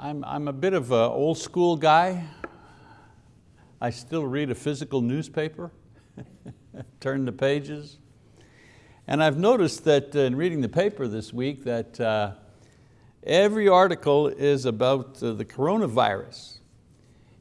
I'm, I'm a bit of an old school guy. I still read a physical newspaper, turn the pages. And I've noticed that in reading the paper this week that uh, every article is about uh, the coronavirus.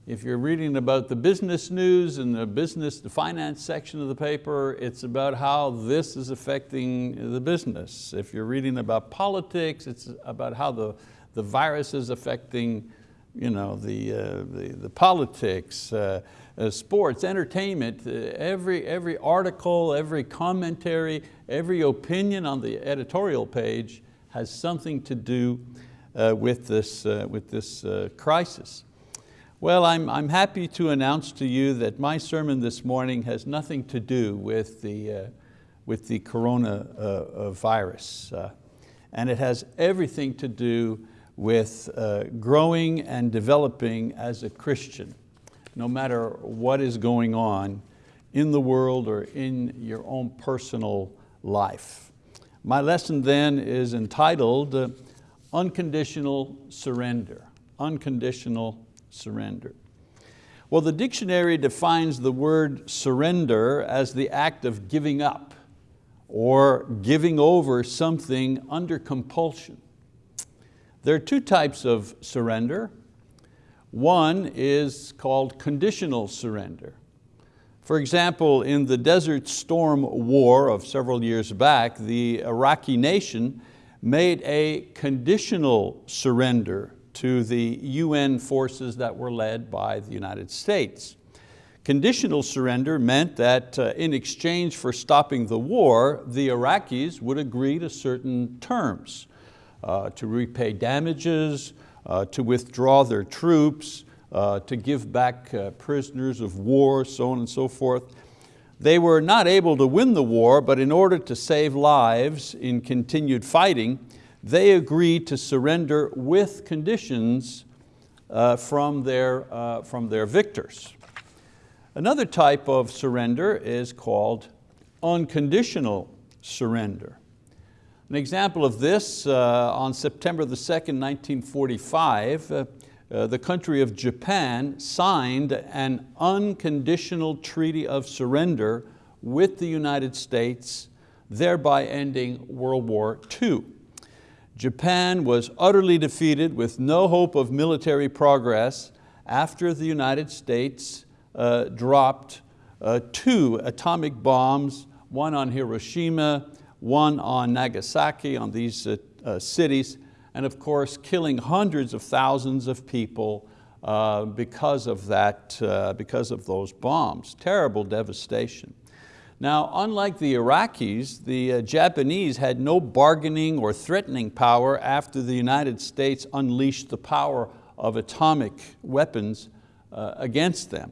If you're reading about the business news and the business, the finance section of the paper, it's about how this is affecting the business. If you're reading about politics, it's about how the, the viruses affecting you know, the, uh, the, the, politics, uh, uh, sports, entertainment, uh, every, every article, every commentary, every opinion on the editorial page has something to do uh, with this, uh, with this crisis. Well, I'm, I'm happy to announce to you that my sermon this morning has nothing to do with the, with the coronavirus. And it has everything to do with uh, growing and developing as a Christian, no matter what is going on in the world or in your own personal life. My lesson then is entitled uh, Unconditional Surrender. Unconditional surrender? Well, the dictionary defines the word surrender as the act of giving up or giving over something under compulsion. There are two types of surrender. One is called conditional surrender. For example, in the Desert Storm War of several years back, the Iraqi nation made a conditional surrender to the UN forces that were led by the United States. Conditional surrender meant that uh, in exchange for stopping the war, the Iraqis would agree to certain terms, to repay damages, uh, to withdraw their troops, uh, to give back uh, prisoners of war, so on and so forth. They were not able to win the war, but in order to save lives in continued fighting, they agreed to surrender with conditions uh, from, their, uh, from their victors. Another type of surrender is called unconditional surrender. An example of this, uh, on September the 2nd, 1945, uh, uh, the country of Japan signed an unconditional treaty of surrender with the United States, thereby ending World War II. Japan was utterly defeated with no hope of military progress after the United States uh, dropped uh, two atomic bombs, one on Hiroshima, one on Nagasaki, on these uh, uh cities, and of course killing hundreds of thousands of people uh, because of that, uh, because of those bombs. Terrible devastation. Now, unlike the Iraqis, the uh, Japanese had no bargaining or threatening power after the United States unleashed the power of atomic weapons uh, against them.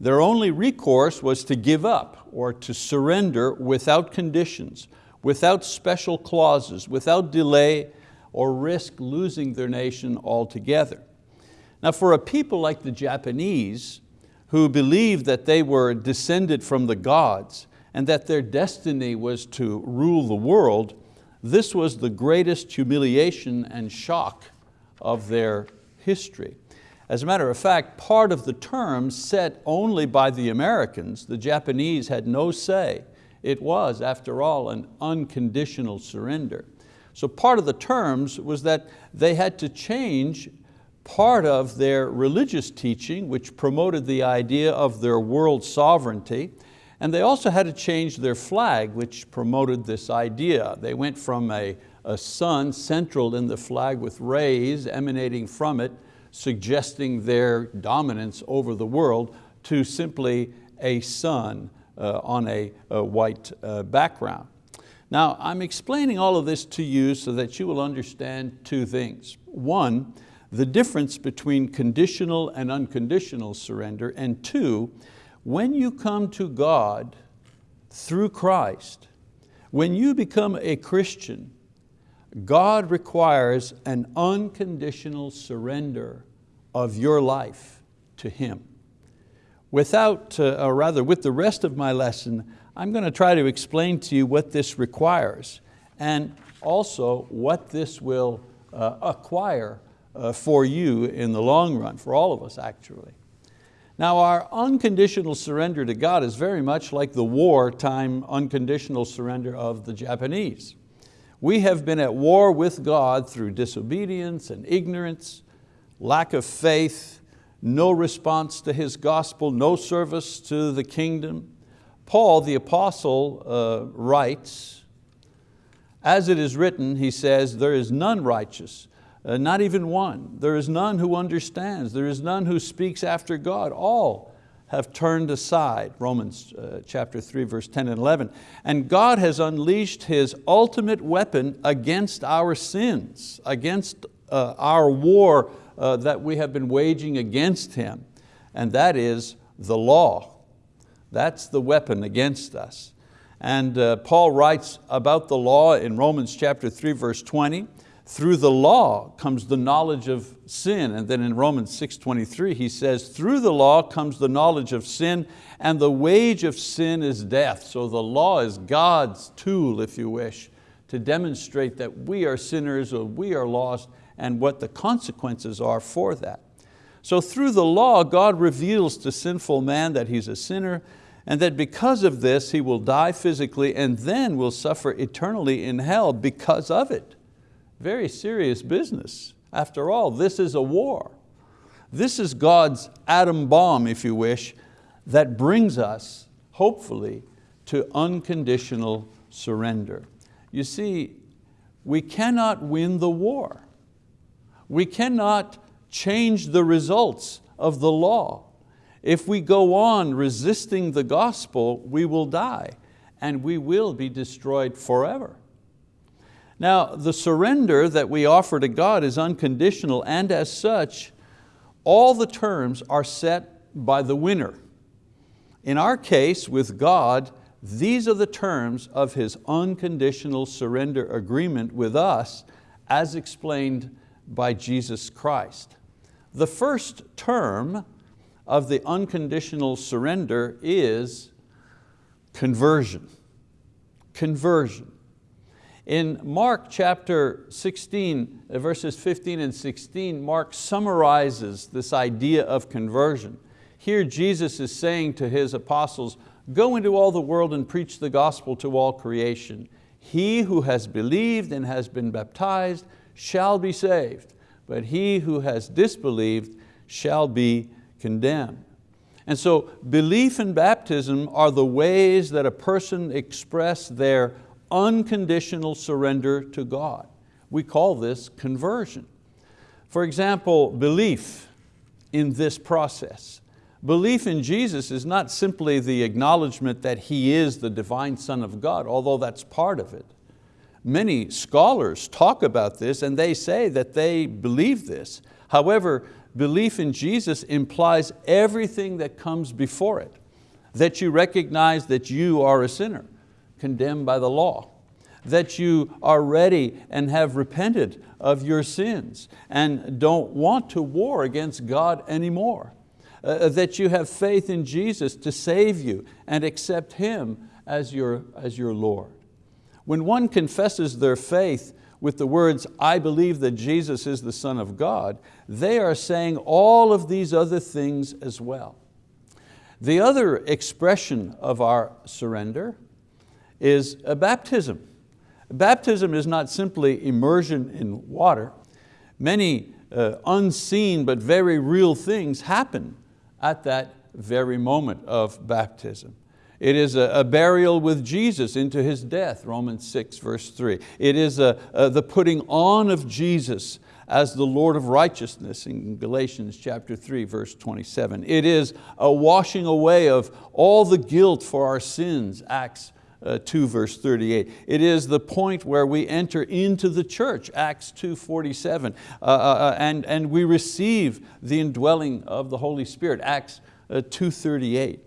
Their only recourse was to give up or to surrender without conditions, without special clauses, without delay or risk losing their nation altogether. Now for a people like the Japanese, who believed that they were descended from the gods, and that their destiny was to rule the world, this was the greatest humiliation and shock of their history. As a matter of fact, part of the terms set only by the Americans, the Japanese had no say. It was, after all, an unconditional surrender. So part of the terms was that they had to change part of their religious teaching, which promoted the idea of their world sovereignty, and they also had to change their flag, which promoted this idea. They went from a, a sun central in the flag with rays emanating from it, suggesting their dominance over the world, to simply a sun on a, a white uh, background. Now, I'm explaining all of this to you so that you will understand two things. One, the difference between conditional and unconditional surrender, and two, when you come to God through Christ, when you become a Christian, God requires an unconditional surrender of your life to Him. Without, uh, or rather with the rest of my lesson, I'm going to try to explain to you what this requires and also what this will uh, acquire uh, for you in the long run, for all of us actually. Now our unconditional surrender to God is very much like the wartime unconditional surrender of the Japanese. We have been at war with God through disobedience and ignorance, lack of faith, no response to His gospel, no service to the kingdom. Paul, the apostle, uh, writes, as it is written, he says, there is none righteous, uh, not even one. There is none who understands. There is none who speaks after God. All have turned aside, Romans uh, chapter 3, verse 10 and 11. And God has unleashed His ultimate weapon against our sins, against uh, our war uh, that we have been waging against Him, and that is the law. That's the weapon against us. And uh, Paul writes about the law in Romans chapter 3, verse 20, through the law comes the knowledge of sin. And then in Romans 6.23 he says, through the law comes the knowledge of sin and the wage of sin is death. So the law is God's tool, if you wish, to demonstrate that we are sinners or we are lost and what the consequences are for that. So through the law, God reveals to sinful man that he's a sinner and that because of this he will die physically and then will suffer eternally in hell because of it. Very serious business. After all, this is a war. This is God's atom bomb, if you wish, that brings us, hopefully, to unconditional surrender. You see, we cannot win the war. We cannot change the results of the law. If we go on resisting the gospel, we will die and we will be destroyed forever. Now, the surrender that we offer to God is unconditional and as such, all the terms are set by the winner. In our case, with God, these are the terms of His unconditional surrender agreement with us as explained by Jesus Christ. The first term of the unconditional surrender is conversion. Conversion. In Mark chapter 16, uh, verses 15 and 16, Mark summarizes this idea of conversion. Here Jesus is saying to His apostles, go into all the world and preach the gospel to all creation. He who has believed and has been baptized shall be saved, but he who has disbelieved shall be condemned. And so belief and baptism are the ways that a person express their unconditional surrender to God. We call this conversion. For example, belief in this process. Belief in Jesus is not simply the acknowledgement that He is the divine Son of God, although that's part of it. Many scholars talk about this and they say that they believe this. However, belief in Jesus implies everything that comes before it, that you recognize that you are a sinner, condemned by the law, that you are ready and have repented of your sins and don't want to war against God anymore, uh, uh, that you have faith in Jesus to save you and accept Him as your, as your Lord. When one confesses their faith with the words, I believe that Jesus is the Son of God, they are saying all of these other things as well. The other expression of our surrender is a baptism. Baptism is not simply immersion in water. Many uh, unseen but very real things happen at that very moment of baptism. It is a, a, burial with Jesus into His death, Romans 6 verse 3. It is a, a, the putting on of Jesus as the Lord of righteousness in Galatians chapter 3 verse 27. It is a washing away of all the guilt for our sins, Acts uh, 2 verse 38. It is the point where we enter into the church, Acts 2 47, uh, uh, uh, and, and we receive the indwelling of the Holy Spirit, Acts uh, 2 38.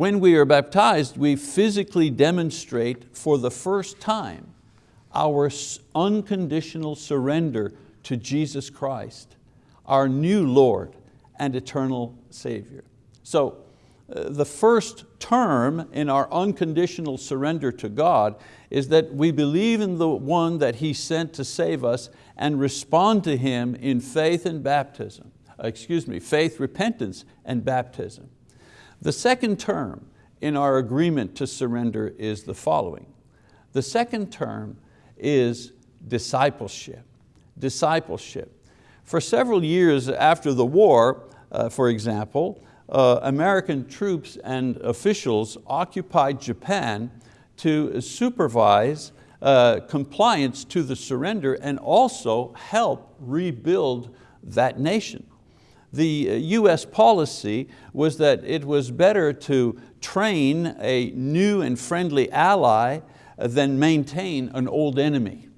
When we are baptized, we physically demonstrate for the first time our unconditional surrender to Jesus Christ, our new Lord and eternal Savior. So uh, the first term in our unconditional surrender to God is that we believe in the one that He sent to save us and respond to Him in faith and baptism. Excuse me, faith, repentance, and baptism. The second term in our agreement to surrender is the following. The second term is discipleship. Discipleship. For several years after the war, uh, for example, uh, American troops and officials occupied Japan to supervise uh, compliance to the surrender and also help rebuild that nation. The US uh, policy was that it was better to train a new and friendly ally than maintain an old enemy.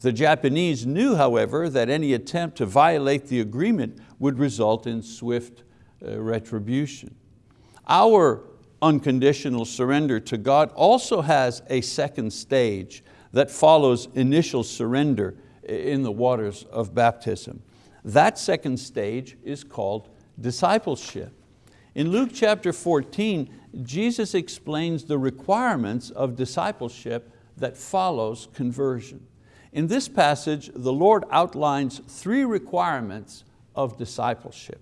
The Japanese knew, however, that any attempt to violate the agreement would result in swift uh, retribution. Our unconditional surrender to God also has a second stage that follows initial surrender in the waters of baptism. That second stage is called discipleship. In Luke chapter 14, Jesus explains the requirements of discipleship that follows conversion. In this passage, the Lord outlines three requirements of discipleship.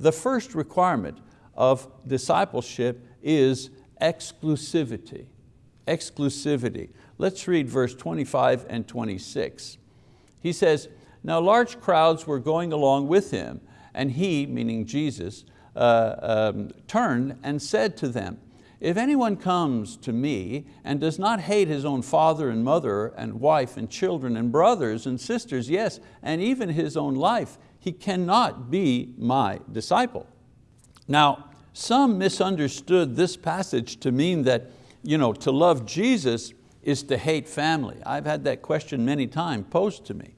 The first requirement of discipleship is exclusivity. Exclusivity. Let's read verse 25 and 26. He says, now large crowds were going along with him, and he, meaning Jesus, uh, um, turned and said to them, if anyone comes to me and does not hate his own father and mother and wife and children and brothers and sisters, yes, and even his own life, he cannot be my disciple. Now, some misunderstood this passage to mean that you know, to love Jesus is to hate family. I've had that question many times posed to me.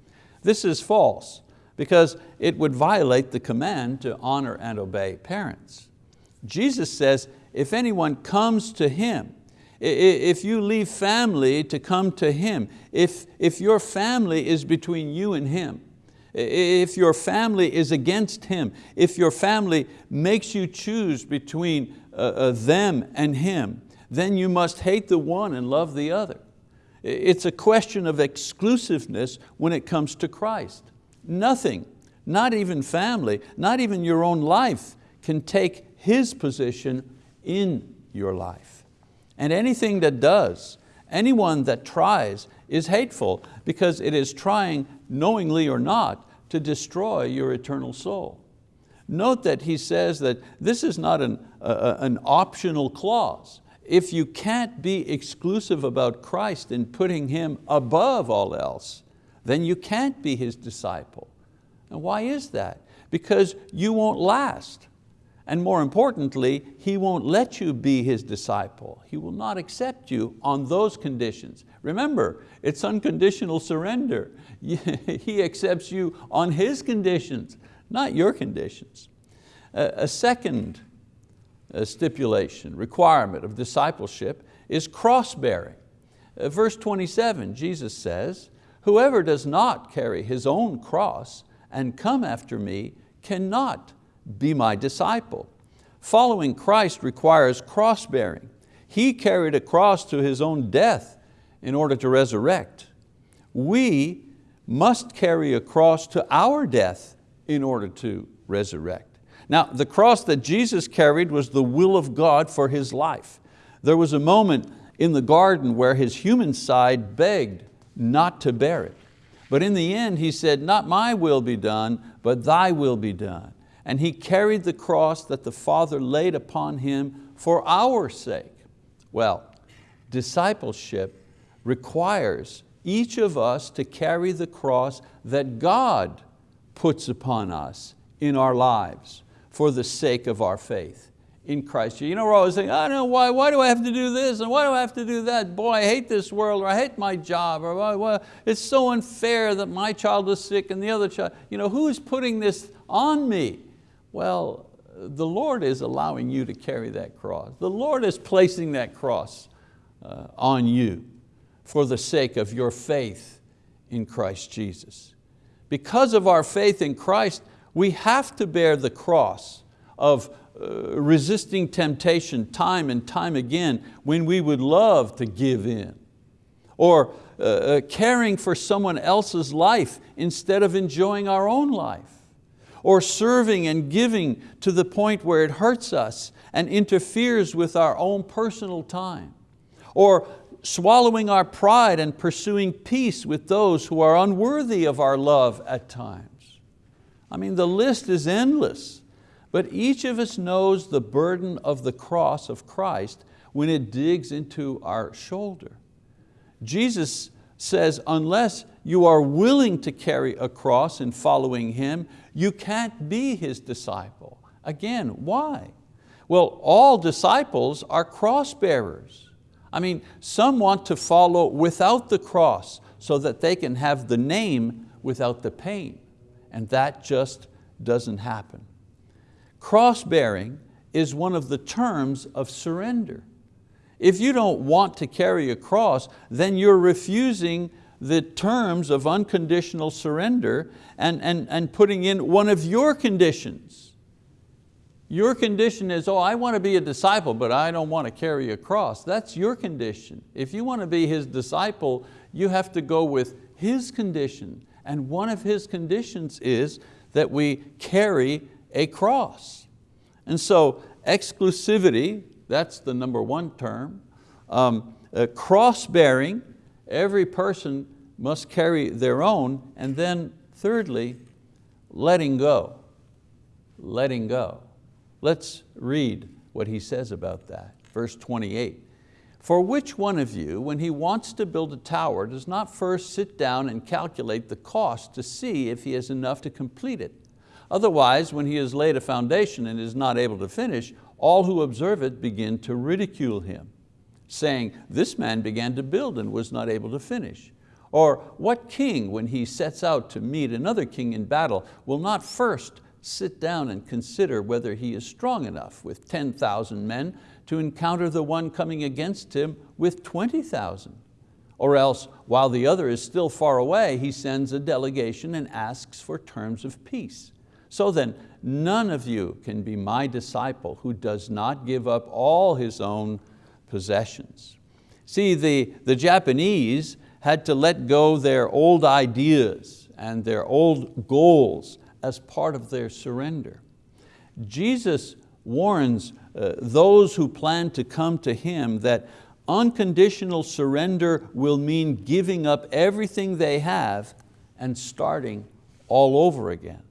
This is false because it would violate the command to honor and obey parents. Jesus says, if anyone comes to Him, if you leave family to come to Him, if, if your family is between you and Him, if your family is against Him, if your family makes you choose between uh, uh, them and Him, then you must hate the one and love the other. It's a question of exclusiveness when it comes to Christ. Nothing, not even family, not even your own life can take His position in your life. And anything that does, anyone that tries is hateful because it is trying, knowingly or not, to destroy your eternal soul. Note that he says that this is not an, uh, an optional clause. If you can't be exclusive about Christ and putting Him above all else, then you can't be His disciple. And why is that? Because you won't last. And more importantly, He won't let you be His disciple. He will not accept you on those conditions. Remember, it's unconditional surrender. He accepts you on His conditions, not your conditions. A second stipulation, requirement of discipleship is cross-bearing. Uh, verse 27, Jesus says, whoever does not carry his own cross and come after me cannot be my disciple. Following Christ requires cross-bearing. He carried a cross to His own death in order to resurrect. We must carry a cross to our death in order to resurrect. Now, the cross that Jesus carried was the will of God for His life. There was a moment in the garden where His human side begged not to bear it. But in the end He said, not my will be done, but thy will be done and He carried the cross that the Father laid upon Him for our sake. Well, discipleship requires each of us to carry the cross that God puts upon us in our lives for the sake of our faith in Christ. You know, we're always saying, I don't know, why, why do I have to do this and why do I have to do that? Boy, I hate this world or I hate my job or well, it's so unfair that my child is sick and the other child. You know, who is putting this on me? Well, the Lord is allowing you to carry that cross. The Lord is placing that cross uh, on you for the sake of your faith in Christ Jesus. Because of our faith in Christ, we have to bear the cross of uh, resisting temptation time and time again when we would love to give in. Or uh, uh, caring for someone else's life instead of enjoying our own life. Or serving and giving to the point where it hurts us and interferes with our own personal time. Or swallowing our pride and pursuing peace with those who are unworthy of our love at times. I mean, the list is endless. But each of us knows the burden of the cross of Christ when it digs into our shoulder. Jesus says, unless you are willing to carry a cross in following Him, you can't be His disciple. Again, why? Well, all disciples are cross bearers. I mean, some want to follow without the cross so that they can have the name without the pain. And that just doesn't happen. Cross-bearing is one of the terms of surrender. If you don't want to carry a cross, then you're refusing the terms of unconditional surrender and, and, and putting in one of your conditions. Your condition is, oh, I want to be a disciple, but I don't want to carry a cross. That's your condition. If you want to be His disciple, you have to go with His condition. And one of His conditions is that we carry a cross. And so exclusivity, that's the number one term. Um, uh, cross-bearing, every person must carry their own. And then thirdly, letting go, letting go. Let's read what he says about that. Verse 28. For which one of you, when he wants to build a tower, does not first sit down and calculate the cost to see if he has enough to complete it? Otherwise, when he has laid a foundation and is not able to finish, all who observe it begin to ridicule him, saying, this man began to build and was not able to finish. Or what king, when he sets out to meet another king in battle, will not first sit down and consider whether he is strong enough with 10,000 men to encounter the one coming against him with 20,000? Or else, while the other is still far away, he sends a delegation and asks for terms of peace. So then, none of you can be my disciple who does not give up all his own possessions. See, the, the Japanese had to let go their old ideas and their old goals as part of their surrender. Jesus warns those who plan to come to Him that unconditional surrender will mean giving up everything they have and starting all over again.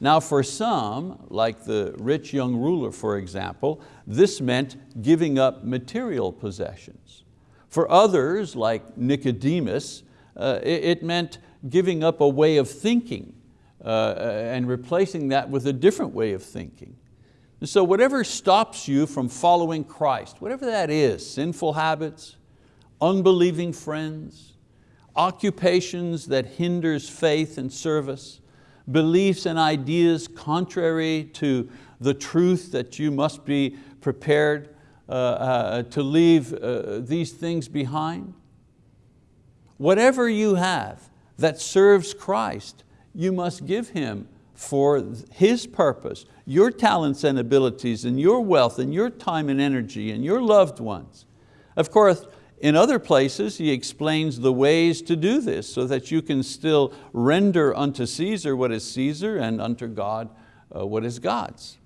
Now for some, like the rich young ruler for example, this meant giving up material possessions. For others, like Nicodemus, uh, it, it, meant giving up a way of thinking uh, and replacing that with a different way of thinking. And so whatever stops you from following Christ, whatever that is, sinful habits, unbelieving friends, occupations that hinders faith and service, beliefs and ideas contrary to the truth that you must be prepared uh, uh, to leave uh, these things behind. Whatever you have that serves Christ, you must give Him for His purpose, your talents and abilities and your wealth and your time and energy and your loved ones. Of course, in other places, he explains the ways to do this so that you can still render unto Caesar what is Caesar and unto God uh, what is God's.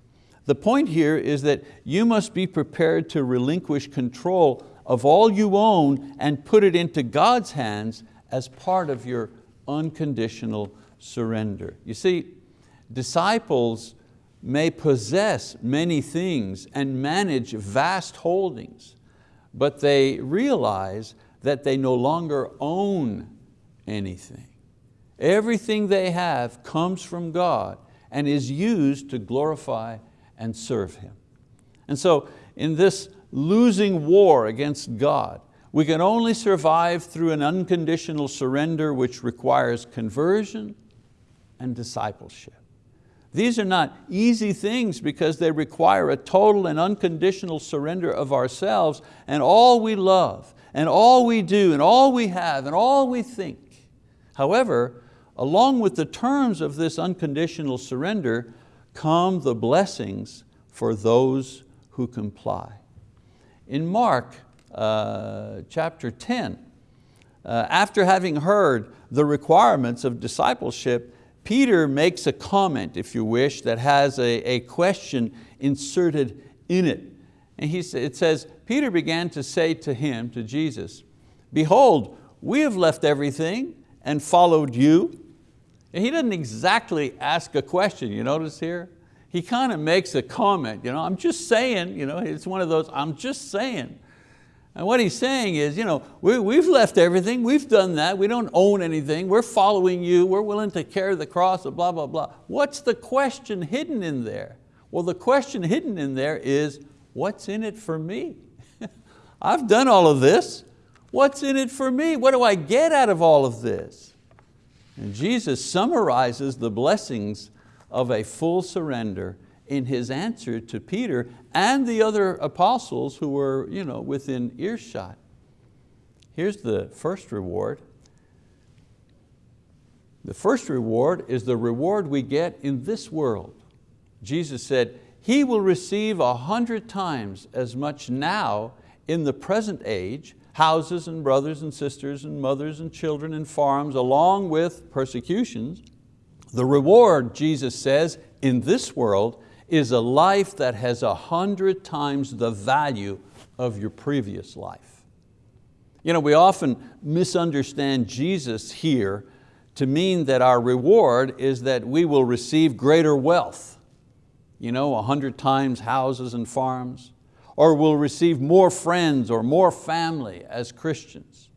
The point here is that you must be prepared to relinquish control of all you own and put it into God's hands as part of your unconditional surrender. You see, disciples may possess many things and manage vast holdings, but they realize that they no longer own anything. Everything they have comes from God and is used to glorify and serve Him. And so in this losing war against God, we can only survive through an unconditional surrender which requires conversion and discipleship. These are not easy things because they require a total and unconditional surrender of ourselves and all we love and all we do and all we have and all we think. However, along with the terms of this unconditional surrender come the blessings for those who comply. In Mark uh, chapter 10, uh, after having heard the requirements of discipleship, Peter makes a comment, if you wish, that has a, a question inserted in it. And he, it says, Peter began to say to him, to Jesus, behold, we have left everything and followed you. And he doesn't exactly ask a question, you notice here? He kind of makes a comment, you know, I'm just saying, you know, it's one of those, I'm just saying. And what he's saying is, you know, we, we've left everything, we've done that, we don't own anything, we're following you, we're willing to carry the cross, blah, blah, blah. What's the question hidden in there? Well, the question hidden in there is, what's in it for me? I've done all of this. What's in it for me? What do I get out of all of this? And Jesus summarizes the blessings of a full surrender in his answer to Peter and the other apostles who were you know, within earshot. Here's the first reward. The first reward is the reward we get in this world. Jesus said, he will receive a hundred times as much now in the present age, houses and brothers and sisters and mothers and children and farms along with persecutions. The reward, Jesus says, in this world is a life that has a hundred times the value of your previous life. You know, we often misunderstand Jesus here to mean that our reward is that we will receive greater wealth, you know, a hundred times houses and farms, or we'll receive more friends or more family as Christians.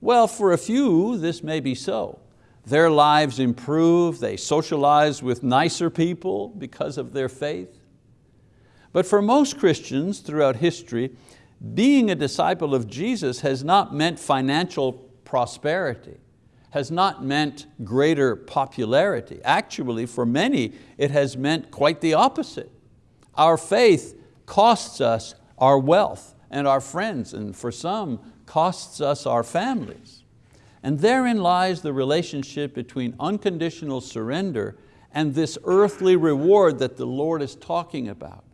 Well, for a few, this may be so. Their lives improve, they socialize with nicer people because of their faith. But for most Christians throughout history, being a disciple of Jesus has not meant financial prosperity, has not meant greater popularity. Actually, for many, it has meant quite the opposite. Our faith costs us our wealth and our friends, and for some, costs us our families. And therein lies the relationship between unconditional surrender and this earthly reward that the Lord is talking about.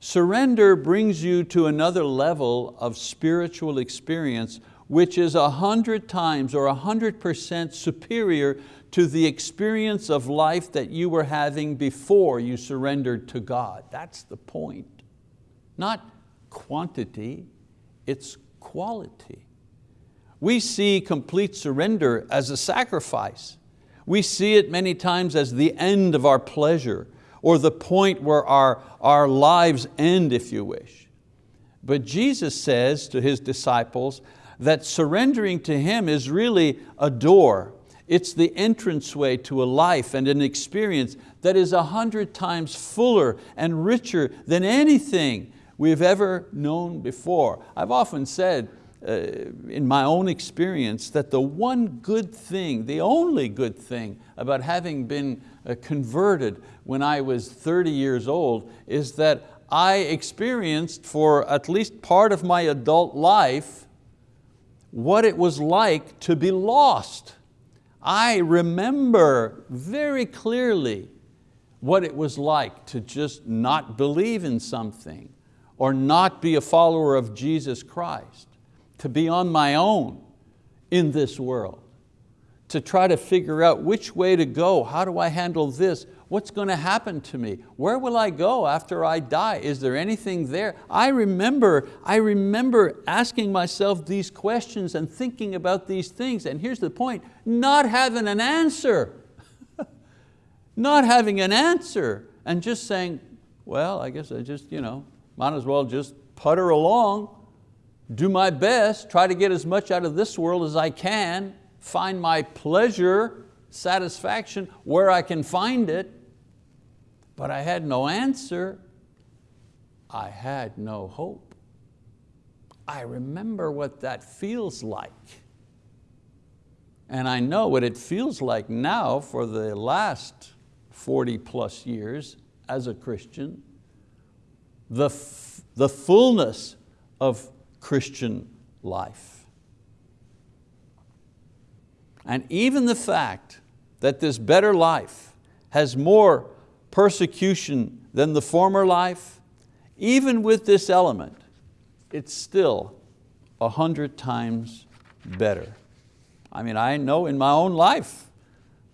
Surrender brings you to another level of spiritual experience which is a hundred times or a hundred percent superior to the experience of life that you were having before you surrendered to God. That's the point. Not quantity, it's quality. We see complete surrender as a sacrifice. We see it many times as the end of our pleasure or the point where our, our lives end, if you wish. But Jesus says to His disciples that surrendering to Him is really a door. It's the entranceway to a life and an experience that is a hundred times fuller and richer than anything we've ever known before. I've often said, in my own experience that the one good thing, the only good thing about having been uh, converted when I was 30 years old is that I experienced for at least part of my adult life what it was like to be lost. I remember very clearly what it was like to just not believe in something or not be a follower of Jesus Christ to be on my own in this world, to try to figure out which way to go, how do I handle this, what's going to happen to me, where will I go after I die, is there anything there? I remember, I remember asking myself these questions and thinking about these things, and here's the point, not having an answer. not having an answer and just saying, well, I guess I just, you know, might as well just putter along do my best, try to get as much out of this world as I can, find my pleasure, satisfaction where I can find it, but I had no answer. I had no hope. I remember what that feels like. And I know what it feels like now for the last 40 plus years as a Christian. The, the fullness of Christian life. And even the fact that this better life has more persecution than the former life, even with this element, it's still a hundred times better. I mean, I know in my own life,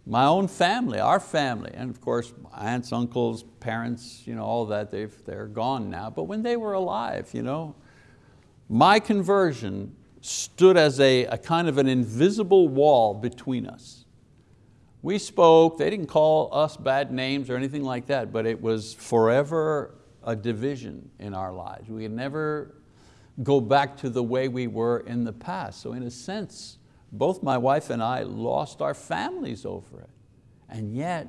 my own family, our family, and of course aunts, uncles, parents, you know, all that, they've, they're gone now, but when they were alive, you know, my conversion stood as a, a kind of an invisible wall between us. We spoke, they didn't call us bad names or anything like that, but it was forever a division in our lives. We could never go back to the way we were in the past. So in a sense, both my wife and I lost our families over it. And yet,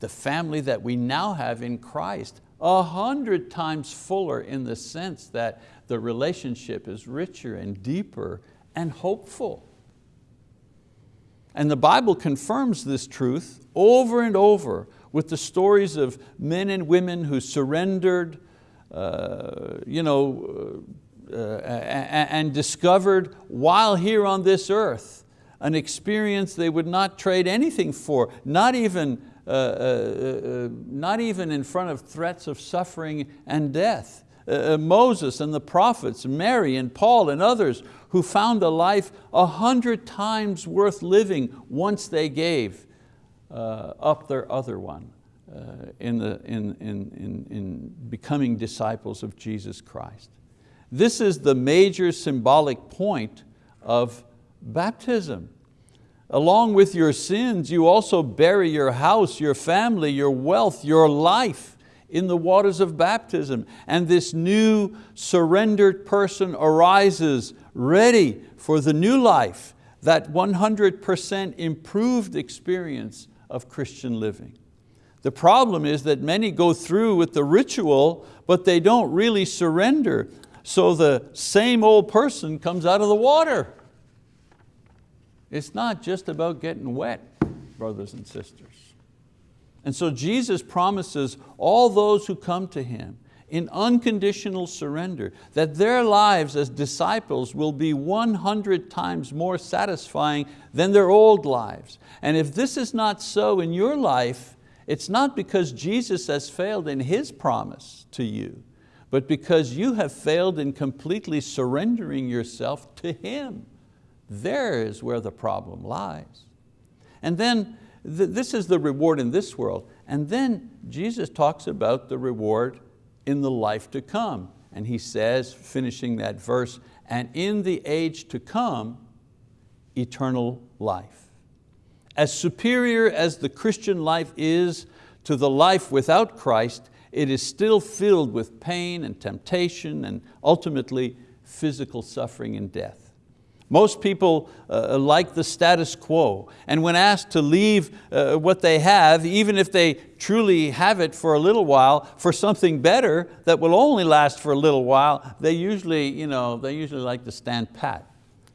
the family that we now have in Christ, a hundred times fuller in the sense that the relationship is richer and deeper and hopeful. And the Bible confirms this truth over and over with the stories of men and women who surrendered uh, you know, uh, and discovered while here on this earth an experience they would not trade anything for, not even, uh, uh, uh not even in front of threats of suffering and death. Uh, uh, Moses and the prophets, Mary and Paul and others who found a life a hundred times worth living once they gave uh, up their other one in, the, in, in, in becoming disciples of Jesus Christ. This is the major symbolic point of baptism. Along with your sins, you also bury your house, your family, your wealth, your life in the waters of baptism. And this new surrendered person arises ready for the new life, that 100% improved experience of Christian living. The problem is that many go through with the ritual, but they don't really surrender. So the same old person comes out of the water. It's not just about getting wet, brothers and sisters. And so Jesus promises all those who come to Him in unconditional surrender, that their lives as disciples will be 100 times more satisfying than their old lives. And if this is not so in your life, it's not because Jesus has failed in His promise to you, but because you have failed in completely surrendering yourself to Him. There is where the problem lies. And then th this is the reward in this world. And then Jesus talks about the reward in the life to come. And he says, finishing that verse, and in the age to come, eternal life. As superior as the Christian life is to the life without Christ, it is still filled with pain and temptation and ultimately physical suffering and death. Most people uh, like the status quo, and when asked to leave uh, what they have, even if they truly have it for a little while, for something better that will only last for a little while, they usually, you know, they usually like to stand pat.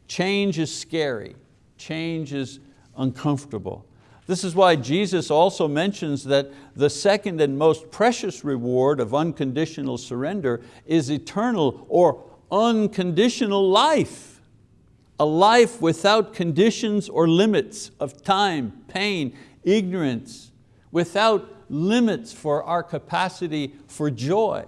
Change is scary, change is uncomfortable. This is why Jesus also mentions that the second and most precious reward of unconditional surrender is eternal or unconditional life a life without conditions or limits of time, pain, ignorance, without limits for our capacity for joy.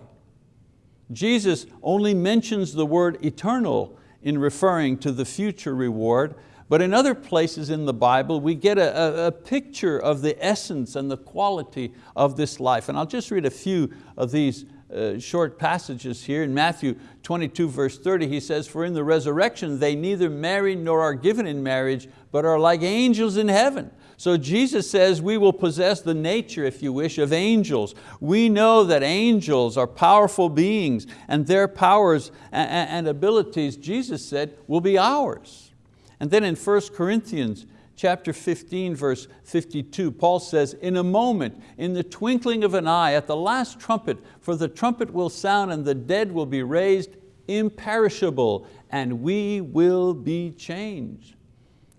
Jesus only mentions the word eternal in referring to the future reward, but in other places in the Bible, we get a, a, picture of the essence and the quality of this life. And I'll just read a few of these uh, short passages here. In Matthew 22 verse 30 he says, for in the resurrection they neither marry nor are given in marriage, but are like angels in heaven. So Jesus says we will possess the nature, if you wish, of angels. We know that angels are powerful beings and their powers and abilities, Jesus said, will be ours. And then in 1 Corinthians chapter 15, verse 52, Paul says, in a moment, in the twinkling of an eye, at the last trumpet, for the trumpet will sound and the dead will be raised imperishable, and we will be changed.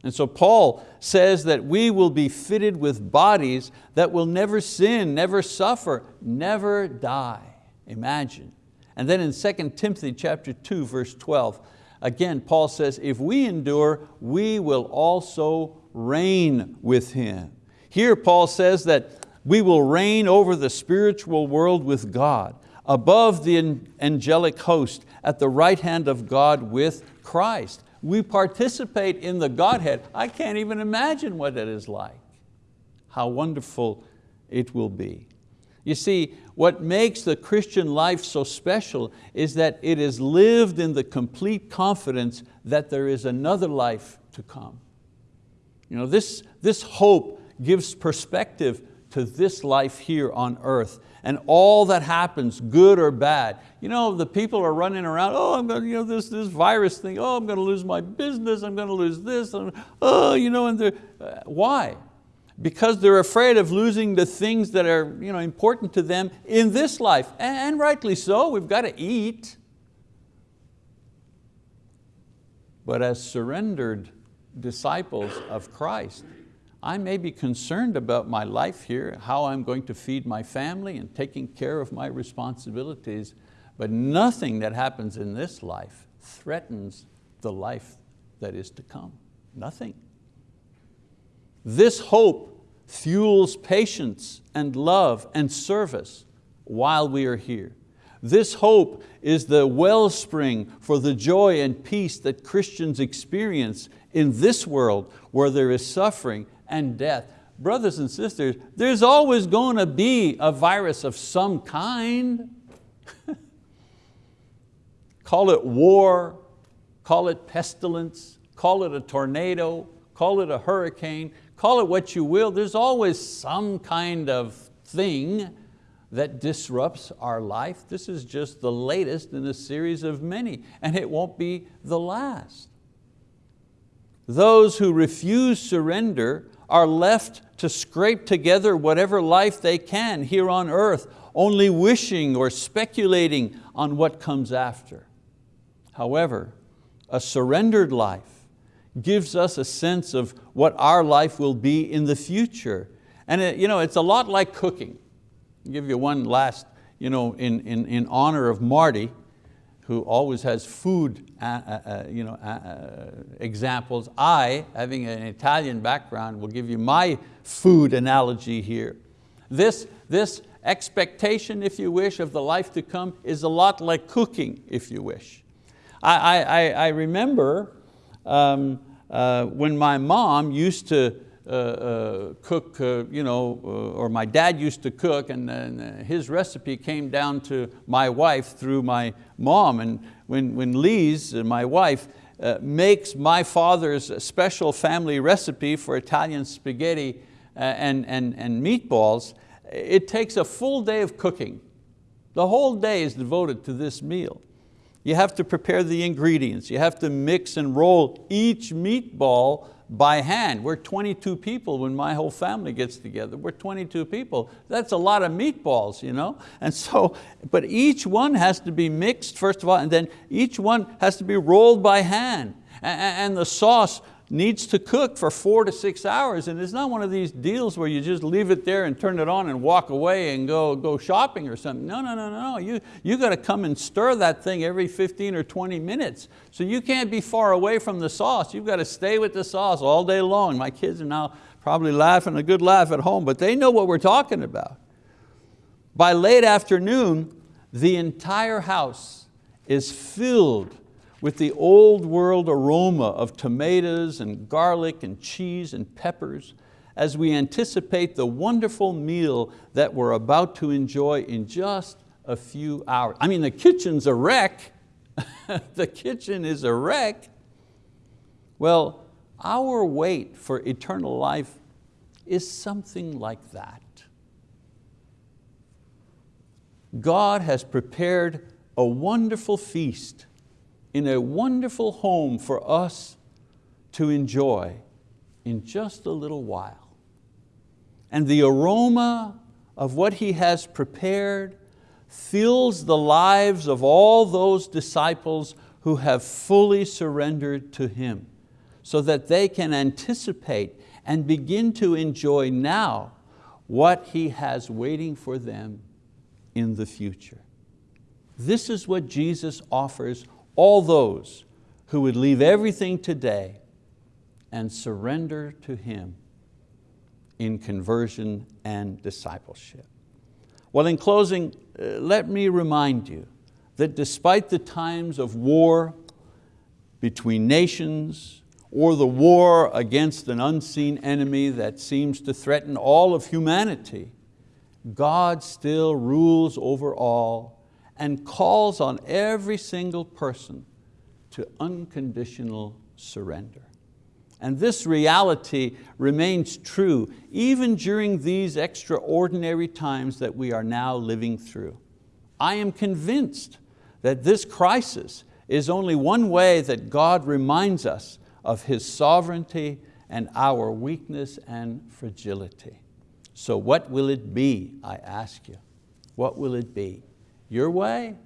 And so Paul says that we will be fitted with bodies that will never sin, never suffer, never die. Imagine. And then in 2 Timothy chapter 2, verse 12, again, Paul says, if we endure, we will also reign with Him. Here Paul says that We will reign over the spiritual world with God, above the angelic host, at the right hand of God with Christ. We participate in the Godhead. I can't even imagine what it is like. How wonderful it will be. You see, what makes the Christian life so special is that it is lived in the complete confidence that there is another life to come. You know, this, this hope gives perspective to this life here on earth and all that happens, good or bad. You know, the people are running around, oh, I'm going to, you know, this, this virus thing, oh, I'm going to lose my business, I'm going to lose this, oh, you know, and uh, why? Because they're afraid of losing the things that are you know, important to them in this life, and rightly so, we've got to eat. But as surrendered disciples of Christ, I may be concerned about my life here, how I'm going to feed my family and taking care of my responsibilities, but nothing that happens in this life threatens the life that is to come, nothing. This hope fuels patience and love and service while we are here. This hope is the wellspring for the joy and peace that Christians experience in this world where there is suffering and death. Brothers and sisters, there's always going to be a virus of some kind. call it war, call it pestilence, call it a tornado, call it a hurricane, call it what you will, there's always some kind of thing that disrupts our life. This is just the latest in a series of many, and it won't be the last. Those who refuse surrender are left to scrape together whatever life they can here on earth, only wishing or speculating on what comes after. However, a surrendered life gives us a sense of what our life will be in the future. And it, you know, it's a lot like cooking. I'll give you one last, you know, in, in, in honor of Marty, who always has food uh, uh, uh you know, examples. I, having an Italian background, will give you my food analogy here. This, this expectation, if you wish, of the life to come is a lot like cooking, if you wish. I, I, I remember um, when my mom used to uh, uh, cook, uh, you know, or my dad used to cook and, and his recipe came down to my wife through my mom. And when, when Lise, my wife, uh, makes my father's special family recipe for Italian spaghetti and, and, and meatballs, it takes a full day of cooking. The whole day is devoted to this meal. You have to prepare the ingredients. You have to mix and roll each meatball by hand. We're 22 people when my whole family gets together. We're 22 people. That's a lot of meatballs, you know? And so, but each one has to be mixed first of all, and then each one has to be rolled by hand. And the sauce needs to cook for four to six hours and it's not one of these deals where you just leave it there and turn it on and walk away and go, go shopping or something. No, no, no, no, you, you got to come and stir that thing every 15 or 20 minutes. So you can't be far away from the sauce. You've got to stay with the sauce all day long. My kids are now probably laughing a good laugh at home, but they know what we're talking about. By late afternoon, the entire house is filled with the old world aroma of tomatoes and garlic and cheese and peppers as we anticipate the wonderful meal that we're about to enjoy in just a few hours. I mean, the kitchen's a wreck. the kitchen is a wreck. Well, our wait for eternal life is something like that. God has prepared a wonderful feast in a wonderful home for us to enjoy in just a little while. And the aroma of what He has prepared fills the lives of all those disciples who have fully surrendered to Him so that they can anticipate and begin to enjoy now what He has waiting for them in the future. This is what Jesus offers all those who would leave everything today and surrender to Him in conversion and discipleship. Well, in closing, uh, let me remind you that despite the times of war between nations or the war against an unseen enemy that seems to threaten all of humanity, God still rules over all and calls on every single person to unconditional surrender. And this reality remains true even during these extraordinary times that we are now living through. I am convinced that this crisis is only one way that God reminds us of His sovereignty and our weakness and fragility. So what will it be, I ask you? What will it be? Your way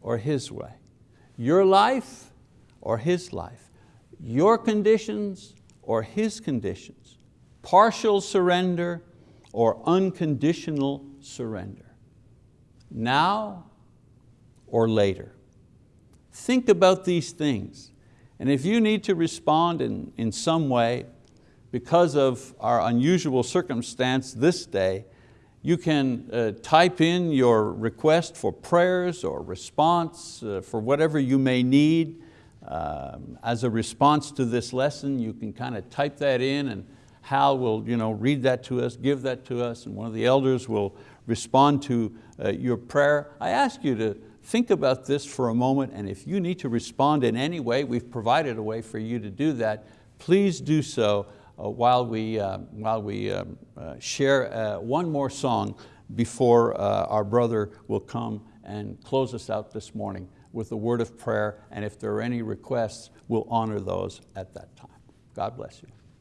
or His way? Your life or His life? Your conditions or His conditions? Partial surrender or unconditional surrender? Now or later? Think about these things. And if you need to respond in, in some way because of our unusual circumstance this day, you can uh, type in your request for prayers or response uh, for whatever you may need. Um, as a response to this lesson, you can kind of type that in and Hal will you know, read that to us, give that to us, and one of the elders will respond to uh, your prayer. I ask you to think about this for a moment and if you need to respond in any way, we've provided a way for you to do that, please do so while we, uh, while we uh, share uh, one more song before uh, our brother will come and close us out this morning with a word of prayer and if there are any requests, we'll honor those at that time. God bless you.